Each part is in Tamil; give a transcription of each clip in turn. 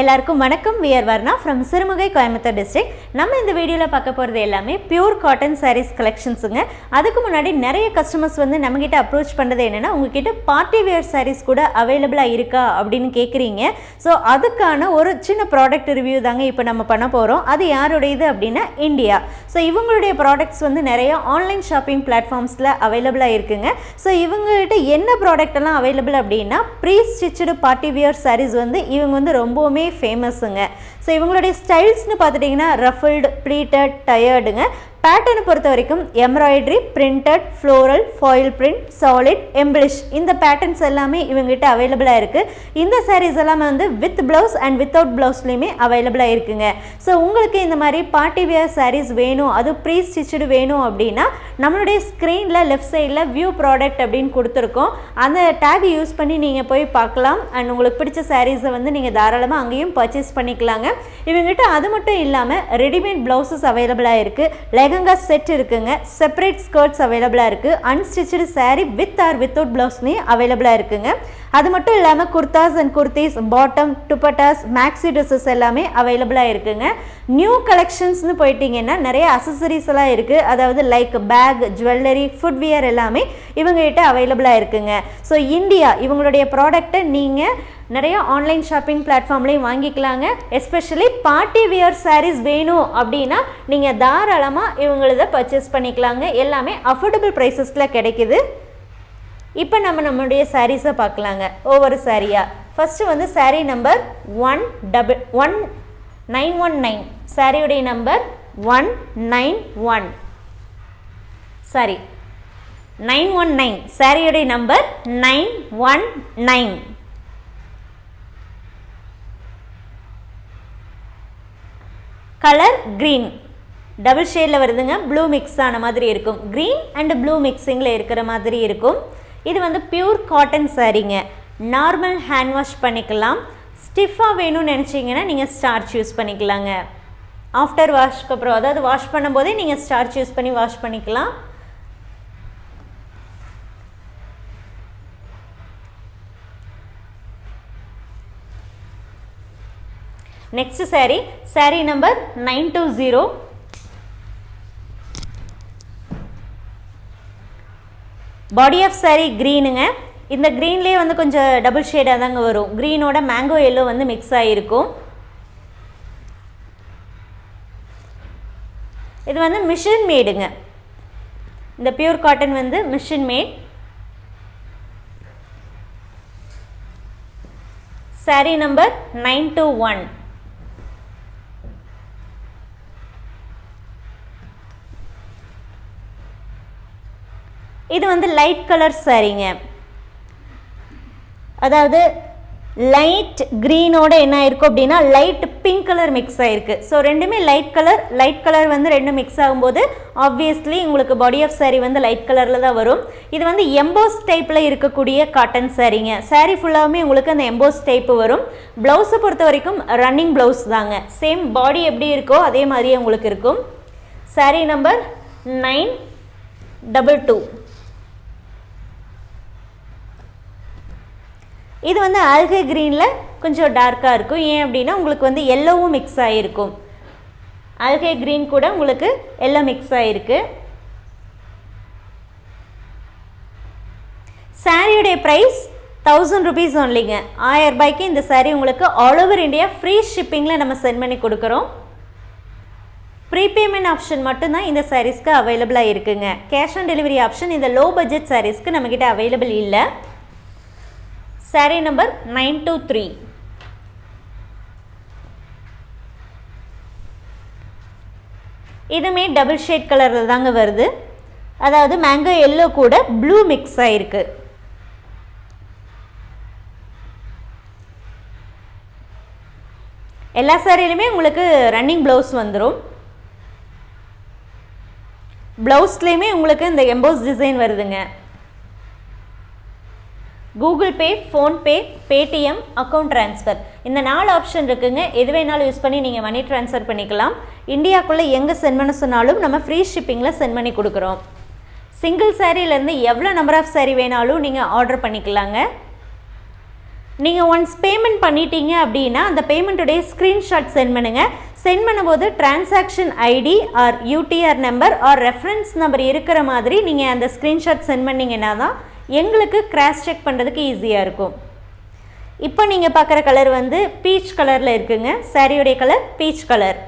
எல்லாருக்கும் வணக்கம். We're Varna from Sirumugai Coimbatore district நம்ம இந்த வீடியோவில் பார்க்க போகிறது எல்லாமே பியூர் காட்டன் சாரீஸ் கலெக்ஷன்ஸுங்க அதுக்கு முன்னாடி நிறைய கஸ்டமர்ஸ் வந்து நம்மக்கிட்ட அப்ரோச் பண்ணுறது என்னென்னா உங்ககிட்ட பார்ட்டி வியர் சாரீஸ் கூட அவைலபிளாக இருக்கா அப்படின்னு கேட்குறீங்க ஸோ அதுக்கான ஒரு சின்ன ப்ராடக்ட் ரிவ்யூ தாங்க இப்போ நம்ம பண்ண போகிறோம் அது யாருடையது அப்படின்னா இந்தியா ஸோ இவங்களுடைய ப்ராடக்ட்ஸ் வந்து நிறைய ஆன்லைன் ஷாப்பிங் பிளாட்ஃபார்ம்ஸில் அவைலபிளாக இருக்குங்க. ஸோ இவங்ககிட்ட என்ன ப்ராடக்ட் எல்லாம் அவைலபிள் அப்படின்னா pre stitched party wear saris வந்து இவங்க வந்து ரொம்பவுமே ஃபேமஸுங்க ஸோ இவங்களுடைய ஸ்டைல்ஸ்னு பார்த்துட்டிங்கன்னா ரஃபில்டு ப்ளீட்டட் டயர்டுங்க பேட்டர்னை பொறுத்த வரைக்கும் embroidery printed floral foil print solid embellish இந்த பேட்டர்ன்ஸ் எல்லாமே இவங்ககிட்ட அவைலபிளாக இருக்குது இந்த சாரீஸ் எல்லாமே வந்து வித் ப்ளவுஸ் அண்ட் வித்தவுட் ப்ளவுஸ்லேயுமே அவைலபிளாக இருக்குங்க. ஸோ உங்களுக்கு இந்த மாதிரி பார்ட்டி வியர் சாரீஸ் வேணும் அது ப்ரீ ஸ்டிச்சடு வேணும் அப்படின்னா நம்மளுடைய ஸ்க்ரீனில் லெஃப்ட் சைடில் வியூ ப்ராடக்ட் அப்படின்னு கொடுத்துருக்கோம். அந்த டேக் யூஸ் பண்ணி நீங்கள் போய் பார்க்கலாம். அண்ட் உங்களுக்கு பிடிச்ச சாரீஸை வந்து நீங்கள் தாராளமாக அங்கேயும் பர்ச்சேஸ் பண்ணிக்கலாங்க. இவங்ககிட்ட அது மட்டும் இல்லாமல் ரெடிமேட் ப்ளவுசஸ் அவைலபிளாக இருக்குது லெகங்கா செட் இருக்குங்க. செப்பரேட் ஸ்கர்ட்ஸ் அவைலபிளாக இருக்குது unstitched sari with or without ப்ளவுஸ்மே அவைலபிளாக இருக்குங்க. அது மட்டும் இல்லாமல் kurtas and kurtis bottom dupattas maxi dresses எல்லாமே அவைலபிளாக இருக்குங்க. நியூ கலெக்ஷன்ஸ்னு போயிட்டீங்கன்னா நிறைய அசசரிஸ் எல்லாம் இருக்குது அதாவது லைக் பேக் ஜுவல்லரி ஃபுட்வியர் எல்லாமே இவங்ககிட்ட அவைலபிளாக இருக்குங்க. ஸோ இந்தியா இவங்களுடைய ப்ராடக்ட்டை நீங்கள் நிறைய ஆன்லைன் ஷாப்பிங் பிளாட்ஃபார்ம்லேயும் வாங்கிக்கலாங்க. எஸ்பெஷலி பார்ட்டி வியர் சாரீஸ் வேணும் அப்படின்னா நீங்கள் தாராளமாக இவங்களத பர்ச்சேஸ் பண்ணிக்கலாங்க. எல்லாமே அஃபோர்டபுள் ப்ரைஸஸில் கிடைக்குது. இப்போ நம்ம நம்மளுடைய சாரீஸை பார்க்கலாங்க. ஒவ்வொரு சாரியாக ஃபஸ்ட்டு வந்து sari number one double one nine one nine சாரியுடைய number one nine one sorry nine one nine சாரியுடைய number nine one nine colour green double ஷேடில் வருதுங்க. ப்ளூ மிக்ஸ் ஆன மாதிரி இருக்கும். க்ரீன் அண்ட் ப்ளூ மிக்ஸிங்கில் இருக்கிற மாதிரி இருக்கும். இது வந்து பியூர் காட்டன் சாரீங்க நார்மல் ஹேண்ட் வாஷ் பண்ணிக்கலாம். ஸ்டிஃபாக வேணும்னு நினச்சிங்கன்னா நீங்கள் ஸ்டார்ச் யூஸ் பண்ணிக்கலாங்க. ஆஃப்டர் வாஷ்க்கு அப்புறம் அதாவது வாஷ் பண்ணும்போதே நீங்கள் ஸ்டார்ச் யூஸ் பண்ணி வாஷ் பண்ணிக்கலாம். Next saree. Saree number nine two zero body of saree க்ரீனுங்க இந்த க்ரீன்லேயே வந்து கொஞ்சம் டபுள் ஷேடாக தாங்க வரும். க்ரீனோட மேங்கோ எல்லோ வந்து மிக்ஸ் ஆகிருக்கும் இது வந்து மிஷின் மேடுங்க இந்த பியூர் காட்டன் வந்து machine made saree number nine two one இது வந்து லைட் கலர் சாரீங்க. அதாவது லைட் க்ரீனோட என்ன ஆயிருக்கும் அப்படின்னா லைட் பிங்க் கலர் மிக்ஸ் ஆயிருக்கு. ஸோ ரெண்டுமே லைட் கலர் லைட் கலர் வந்து ரெண்டும் மிக்ஸ் ஆகும்போது ஆப்வியஸ்லி உங்களுக்கு பாடி ஆஃப் saree வந்து லைட் கலரில் தான் வரும். இது வந்து எம்போஸ் டைப்பில் இருக்கக்கூடிய காட்டன் சாரீங்க சாரீ ஃபுல்லாகவுமே உங்களுக்கு அந்த எம்போஸ் டைப்பு வரும். ப்ளவுஸை பொறுத்த வரைக்கும் ரன்னிங் ப்ளவுஸ் தாங்க. சேம் பாடி எப்படி இருக்கோ அதே மாதிரியே உங்களுக்கு இருக்கும். Sari number nine double two இது வந்து ஆல்கே க்ரீனில் கொஞ்சம் டார்க்காக இருக்கும். ஏன் அப்படின்னா உங்களுக்கு வந்து எல்லோவும் மிக்ஸ் ஆகிருக்கும் ஆல்கே க்ரீன் கூட உங்களுக்கு எல்லோ மிக்ஸ் ஆகிருக்கு சாரியுடைய ப்ரைஸ் தௌசண்ட் ருபீஸ் ஒன்லிங்க ஆயிரம் ரூபாய்க்கு இந்த சாரீ உங்களுக்கு ஆல் ஓவர் இந்தியா ஃப்ரீ ஷிப்பிங்கில் நம்ம சென்ட் பண்ணி கொடுக்குறோம். ப்ரீபேமெண்ட் ஆப்ஷன் மட்டும்தான் இந்த சாரீஸ்க்கு அவைலபிளாக இருக்குங்க. கேஷ் ஆன் டெலிவரி ஆப்ஷன் இந்த லோ பட்ஜெட் சாரீஸ்க்கு நம்மக்கிட்ட அவைலபிள் இல்லை. Saree number nine two three இதுமே டபுள் ஷேட் கலரில் தாங்க வருது. அதாவது மேங்கோ எல்லோ கூட ப்ளூ மிக்ஸ் ஆகிருக்கு எல்லா சாரிலுமே உங்களுக்கு ரன்னிங் ப்ளவுஸ் வந்துடும் ப்ளவுஸ்லேயுமே உங்களுக்கு இந்த எம்போஸ் டிசைன் வருதுங்க. Google Pay PhonePe Paytm account transfer இந்த நாலு ஆப்ஷன் இருக்குங்க. எது வேணாலும் யூஸ் பண்ணி நீங்கள் மணி ட்ரான்ஸ்ஃபர் பண்ணிக்கலாம். இந்தியாக்குள்ளே எங்கே சென்ட் பண்ண சொன்னாலும் நம்ம ஃப்ரீ ஷிப்பிங்கில் சென்ட் பண்ணி கொடுக்குறோம். சிங்கிள் சாரீலேருந்து எவ்வளோ நம்பர் ஆஃப் சாரீ வேணாலும் நீங்கள் ஆர்டர் பண்ணிக்கலாங்க. நீங்கள் ஒன்ஸ் பேமெண்ட் பண்ணிட்டீங்க அப்படின்னா அந்த பேமெண்ட்டுடைய ஸ்க்ரீன்ஷாட் சென்ட் பண்ணுங்கள் சென்ட் பண்ணும்போது transaction ID or UTR number or reference number இருக்கிற மாதிரி நீங்கள் அந்த ஸ்க்ரீன்ஷாட் சென்ட் பண்ணிங்கன்னா தான் எங்களுக்கு கிராஸ் செக் பண்ணுறதுக்கு ஈஸியாக இருக்கும். இப்போ நீங்கள் பார்க்குற கலர் வந்து பீச் கலரில் இருக்குங்க. சாரியுடைய கலர் பீச் கலர்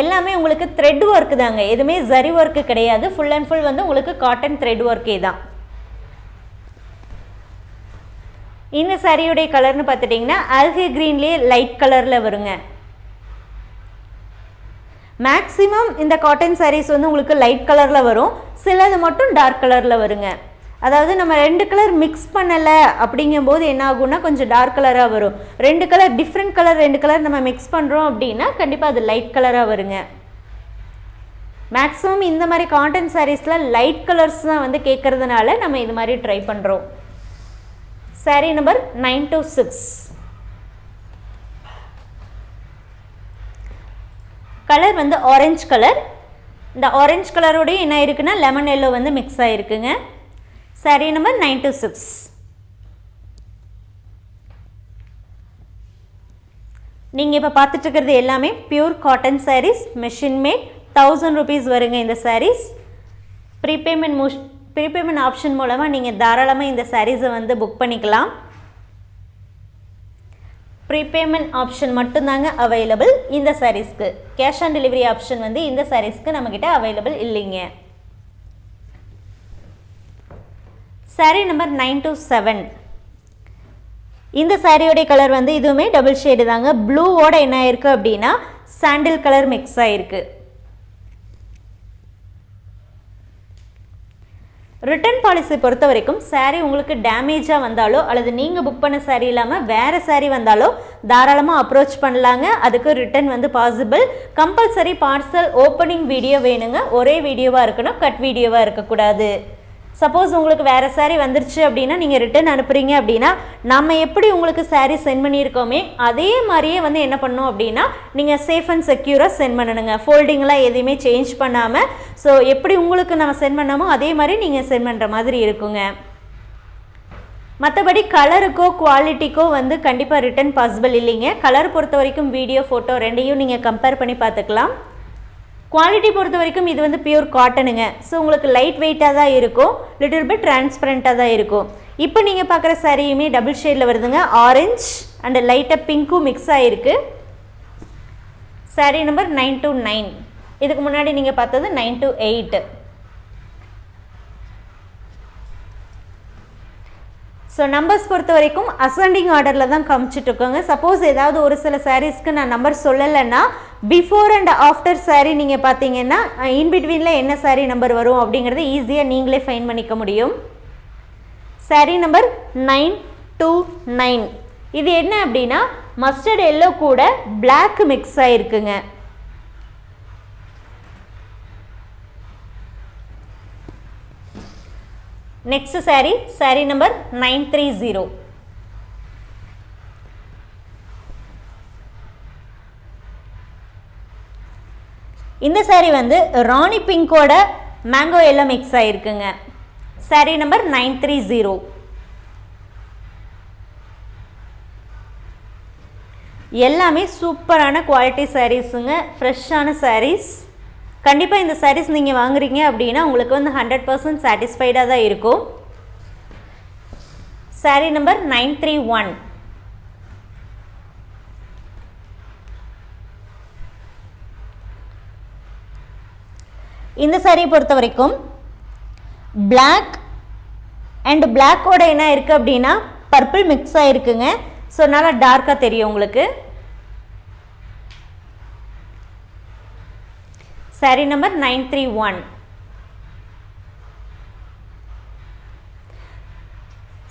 எல்லாமே உங்களுக்கு த்ரெட் ஒர்க்கு தாங்க. எதுவுமே ஜரி ஒர்க்கு கிடையாது. ஃபுல் அண்ட் ஃபுல் வந்து உங்களுக்கு காட்டன் த்ரெட் ஒர்க்கே தான். இந்த சாரியுடைய கலர்னு பார்த்துட்டிங்கன்னா அல்கி க்ரீன்லேயே லைட் கலரில் வருங்க. மேக்ஸிமம் இந்த காட்டன் சாரீஸ் வந்து உங்களுக்கு லைட் கலரில் வரும். சிலது மட்டும் டார்க் கலரில் வருங்க. அதாவது நம்ம ரெண்டு கலர் மிக்ஸ் பண்ணலை அப்படிங்கும்போது என்ன ஆகும்னா கொஞ்சம் டார்க் கலராக வரும். ரெண்டு கலர் டிஃப்ரெண்ட் கலர் ரெண்டு கலர் நம்ம மிக்ஸ் பண்ணுறோம் அப்படின்னா கண்டிப்பாக அது லைட் கலராக வருங்க. மேக்ஸிமம் இந்த மாதிரி காட்டன் சாரீஸில் லைட் கலர்ஸ் தான் வந்து கேட்குறதுனால நம்ம இது மாதிரி ட்ரை பண்ணுறோம் sari number nine two six colour வந்து ஆரஞ்சு கலர். இந்த ஆரஞ்சு கலரோடய என்ன இருக்குன்னா லெமன் எல்லோ வந்து mix ஆகிருக்குங்க sari number nine two six நீங்கள் இப்போ பார்த்துட்டுருக்கிறது எல்லாமே pure cotton saris machine made thousand rupees வருங்க இந்த சாரீஸ் ப்ரீபேமெண்ட் மூஷ் ப்ரீபேமெண்ட் ஆப்ஷன் மூலமாக நீங்கள் தாராளமாக இந்த சாரீஸை வந்து புக் பண்ணிக்கலாம். ப்ரீபேமெண்ட் ஆப்ஷன் மட்டும்தாங்க அவைலபிள் இந்த சாரீஸ்க்கு கேஷ் ஆன் டெலிவரி ஆப்ஷன் வந்து இந்த சாரீஸ்க்கு நம்மக்கிட்ட அவைலபிள் இல்லைங்க. Sari number nine two seven இந்த சாரியோடைய கலர் வந்து இதுவுமே டபுள் ஷேடு தாங்க. ப்ளூவோட என்ன ஆயிருக்கு அப்படின்னா சாண்டில் கலர் மிக்ஸ் ஆயிருக்கு. ரிட்டர்ன் பாலிசி பொறுத்த வரைக்கும் சாரீ உங்களுக்கு டேமேஜாக வந்தாலோ அல்லது நீங்கள் புக் பண்ண சாரீ இல்லாமல் வேறு சாரீ வந்தாலோ தாராளமாக அப்ரோச் பண்ணலாங்க. அதுக்கு ரிட்டர்ன் வந்து possible compulsory parcel opening video வேணுங்க. ஒரே வீடியோவாக இருக்கணும் கட் வீடியோவாக இருக்கக்கூடாது. சப்போஸ் உங்களுக்கு வேறு சாரீ வந்துருச்சு அப்படின்னா நீங்கள் ரிட்டர்ன் அனுப்புகிறீங்க அப்படின்னா நம்ம எப்படி உங்களுக்கு சாரீ சென்ட் பண்ணியிருக்கோமே அதே மாதிரியே வந்து என்ன பண்ணோம் அப்படின்னா நீங்கள் சேஃப் அண்ட் செக்யூராக சென்ட் பண்ணணுங்க. ஃபோல்டிங்லாம் எதையுமே சேஞ்ச் பண்ணாமல் ஸோ எப்படி உங்களுக்கு நம்ம சென்ட் பண்ணாமோ அதே மாதிரி நீங்கள் சென்ட் பண்ணுற மாதிரி இருக்குங்க. மற்றபடி கலருக்கோ குவாலிட்டிக்கோ வந்து கண்டிப்பாக ரிட்டர்ன் பாசிபிள் இல்லைங்க. கலர் பொறுத்த வரைக்கும் வீடியோ ஃபோட்டோ ரெண்டையும் நீங்கள் கம்பேர் பண்ணி பார்த்துக்கலாம். குவாலிட்டி பொறுத்த வரைக்கும் இது வந்து பியூர் காட்டனுங்க ஸோ உங்களுக்கு லைட் வெயிட்டாக தான் இருக்கும். லிட்டில் பிட் டிரான்ஸ்பரண்ட்டாக தான் இருக்கும். இப்போ நீங்கள் பார்க்குற சாரியுமே டபுள் ஷேடில் வருதுங்க. ஆரஞ்ச் அண்ட் லைட்டாக பிங்க்கும் மிக்ஸ் ஆகிருக்கு sari number nine two nine இதுக்கு முன்னாடி நீங்கள் பார்த்தது nine two eight so numbers பொறுத்த வரைக்கும் அசண்டிங் ஆர்டரில் தான் காமிச்சிட்ருக்கோங்க சப்போஸ் ஏதாவது ஒரு சில சாரீஸ்க்கு நான் நம்பர் சொல்லலைன்னா பிஃபோர் அண்ட் ஆஃப்டர் சாரீ நீங்கள் பார்த்தீங்கன்னா இன்பிட்வீனில் என்ன சாரீ நம்பர் வரும் அப்படிங்கிறத ஈஸியாக நீங்களே ஃபைன் பண்ணிக்க முடியும். Sari number nine two nine இது என்ன அப்படின்னா மஸ்டர்ட் எல்லோ கூட black mix ஆகிருக்குங்க next sari sari number nine three zero இந்த சாரீ வந்து ராணி பிங்கோட மேங்கோ எல்லாம் mix ஆகிருக்குங்க sari number nine three zero எல்லாமே சூப்பரான குவாலிட்டி சாரீஸுங்க ஃப்ரெஷ்ஷான சாரீஸ் கண்டிப்பாக இந்த சாரீஸ் நீங்கள் வாங்குறீங்க அப்படின்னா உங்களுக்கு வந்து ஹண்ட்ரட் பர்சன்ட் சாட்டிஸ்ஃபைடாக தான் இருக்கும். Sari number nine three one இந்த சாரியை பொறுத்த வரைக்கும் பிளாக் அண்ட் பிளாக்கோட என்ன இருக்குது அப்படின்னா பர்பிள் மிக்ஸ் ஆகிருக்குங்க ஸோ நல்லா டார்க்காக தெரியும் உங்களுக்கு. Sari number nine three one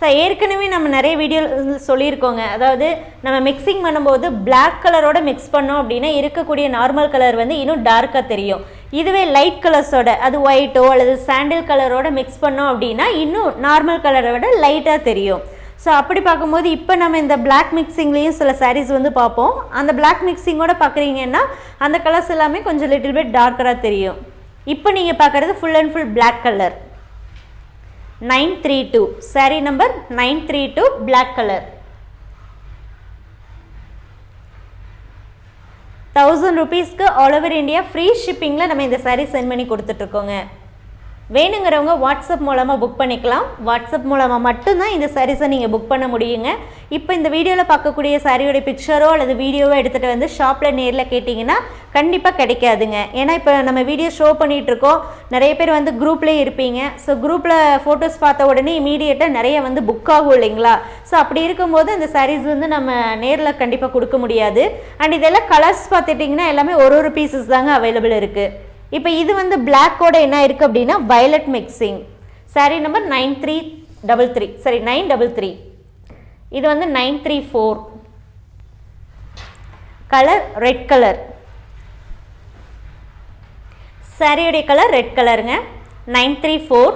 sir ஏற்கனவே நம்ம நிறைய வீடியோ சொல்லியிருக்கோங்க. அதாவது நம்ம மிக்சிங் பண்ணும்போது பிளாக் கலரோட மிக்ஸ் பண்ணோம் அப்படின்னா இருக்கக்கூடிய நார்மல் கலர் வந்து இன்னும் டார்க்காக தெரியும். இதுவே லைட் கலர்ஸோட அது ஒயிட்டோ அல்லது சாண்டில் கலரோட மிக்ஸ் பண்ணோம் அப்படின்னா இன்னும் நார்மல் கலரை விட லைட்டாக தெரியும். ஸோ அப்படி பார்க்கும்போது இப்போ நம்ம இந்த பிளாக் மிக்சிங்லேயும் சில சாரீஸ் வந்து பார்ப்போம். அந்த பிளாக் மிக்சிங்கோட பார்க்குறீங்கன்னா அந்த கலர்ஸ் எல்லாமே கொஞ்சம் லிட்டில் பிட் டார்க்கராக தெரியும். இப்போ நீங்கள் பார்க்குறது full and full black colour nine three two sari number nine three two black colour thousand ருபீஸ்க்கு ஆல் ஓவர் இந்தியா ஃப்ரீ ஷிப்பிங்கில் நம்ம இந்த சாரீ சென்ட் பண்ணி கொடுத்துட்ருக்கோங்க வேணுங்கிறவங்க வாட்ஸ்அப் மூலமாக புக் பண்ணிக்கலாம். வாட்ஸ்அப் மூலமாக மட்டும்தான் இந்த சாரீஸை நீங்கள் புக் பண்ண முடியுங்க. இப்போ இந்த வீடியோவில் பார்க்கக்கூடிய சாரியோடைய பிக்சரோ அல்லது வீடியோவோ எடுத்துகிட்டு வந்து ஷாப்பில் நேரில் கேட்டிங்கன்னா கண்டிப்பாக கிடைக்காதுங்க. ஏன்னா இப்போ நம்ம வீடியோ ஷோ பண்ணிகிட்ருக்கோம் நிறைய பேர் வந்து குரூப்லேயே இருப்பீங்க. ஸோ குரூப்பில் ஃபோட்டோஸ் பார்த்த உடனே இமீடியட்டாக நிறைய வந்து புக் ஆகும் இல்லைங்களா? ஸோ அப்படி இருக்கும்போது அந்த சாரீஸ் வந்து நம்ம நேரில் கண்டிப்பாக கொடுக்க முடியாது. அண்ட் இதெல்லாம் கலர்ஸ் பார்த்துட்டிங்கன்னா எல்லாமே ஒரு ஒரு பீசஸ் தாங்க அவைலபிள் இருக்குது இப்போ இது வந்து பிளாக்கோட என்ன இருக்குது அப்படின்னா violet mixing sari number nine three double three சரி நைன் டபுள் த்ரீ இது வந்து nine three four colour red colour சாரியுடைய கலர் ரெட் கலருங்க nine three four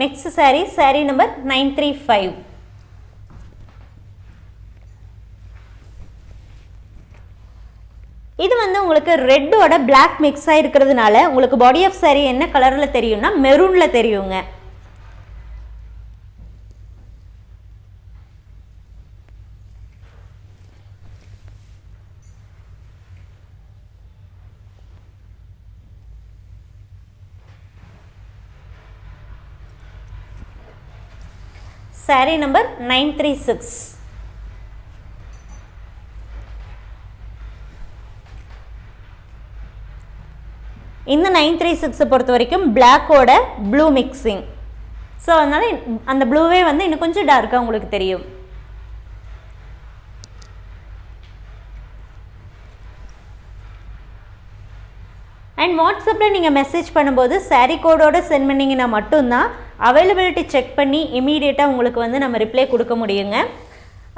next sari sari number nine three five இது வந்து உங்களுக்கு ரெட்டோட பிளாக் மிக்ஸ் ஆகிருக்கிறதுனால உங்களுக்கு பாடி ஆஃப் சாரீ என்ன கலரில் தெரியும்னா மெரூனில் தெரியுங்க. Sari number nine three six இந்த நைன் த்ரீ சிக்ஸை பொறுத்த வரைக்கும் பிளாக்கோட ப்ளூ மிக்சிங் ஸோ அதனால் அந்த ப்ளூவே வந்து இன்னும் கொஞ்சம் டார்க்காக உங்களுக்கு தெரியும். அண்ட் வாட்ஸ்அப்பில் நீங்கள் மெசேஜ் பண்ணும்போது சாரீ கோடோடு சென்ட் பண்ணிங்கன்னா மட்டும்தான் அவைலபிலிட்டி செக் பண்ணி இமீடியட்டாக உங்களுக்கு வந்து நம்ம ரிப்ளை கொடுக்க முடியுங்க.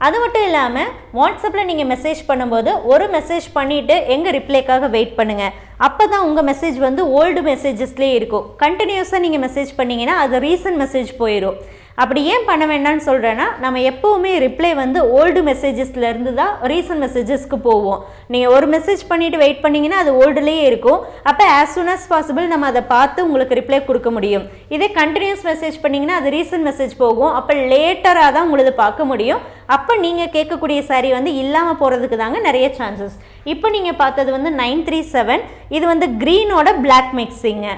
அது மட்டும் இல்லாமல் வாட்ஸ்அப்பில் நீங்கள் மெசேஜ் பண்ணும்போது ஒரு மெசேஜ் பண்ணிவிட்டு எங்கள் ரிப்ளைக்காக வெயிட் பண்ணுங்கள் அப்போ தான் உங்கள் மெசேஜ் வந்து ஓல்டு மெசேஜஸ்லேயே இருக்கும். கண்டினியூஸாக நீங்கள் மெசேஜ் பண்ணிங்கன்னா அது ரீசன்ட் மெசேஜ் போயிடும் அப்படி ஏன் பண்ண வேண்டாம்னு சொல்கிறேன்னா நம்ம எப்போவுமே ரிப்ளை வந்து ஓல்டு மெசேஜஸ்லேருந்து தான் ரீசன்ட் மெசேஜஸ்க்கு போவோம். நீங்கள் ஒரு மெசேஜ் பண்ணிவிட்டு வெயிட் பண்ணிங்கன்னா அது ஓல்டுலேயே இருக்கும். அப்போ ஆஸ் சூன் அஸ் பாசிபிள் நம்ம அதை பார்த்து உங்களுக்கு ரிப்ளை கொடுக்க முடியும். இதே கண்டினியூஸ் மெசேஜ் பண்ணிங்கன்னா அது ரீசன்ட் மெசேஜ் போகும். அப்போ லேட்டராக தான் உங்களது பார்க்க முடியும். அப்போ நீங்கள் கேட்கக்கூடிய சாரீ வந்து இல்லாமல் போகிறதுக்கு தாங்க நிறைய சான்சஸ் இப்போ நீங்கள் பார்த்தது வந்து நைன் த்ரீ செவன் இது வந்து க்ரீனோட black மிக்ஸிங்க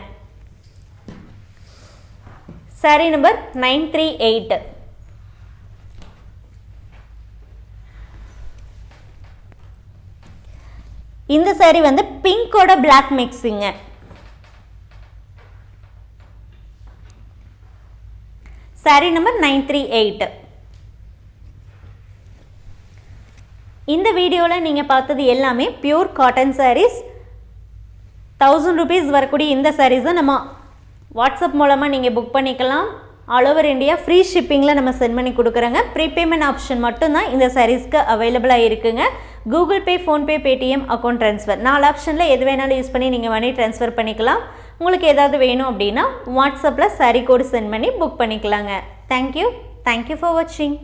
saree number nine three eight இந்த சாரி வந்து பிங்கோட black மிக்ஸிங்க saree number nine three eight இந்த வீடியோவில் நீங்கள் பார்த்தது எல்லாமே pure cotton sarees thousand rupees வரக்கூடிய இந்த சாரீஸை நம்ம வாட்ஸ்அப் மூலமாக நீங்கள் புக் பண்ணிக்கலாம். ஆல் ஓவர் இந்தியா ஃப்ரீ ஷிப்பிங்கில் நம்ம சென்ட் பண்ணி கொடுக்குறோங்க. ப்ரீபேமெண்ட் ஆப்ஷன் மட்டும்தான் இந்த சாரீஸ்க்கு அவைலபிளாக இருக்குங்க. Google Pay PhonePe Paytm account transfer நாலு ஆப்ஷனில் எது வேணாலும் யூஸ் பண்ணி நீங்கள் மணி ட்ரான்ஸ்ஃபர் பண்ணிக்கலாம். உங்களுக்கு ஏதாவது வேணும் அப்படின்னா வாட்ஸ்அப்பில் சாரீ கோடு சென்ட் பண்ணி புக் பண்ணிக்கலாங்க. Thank you thank you for வாட்சிங்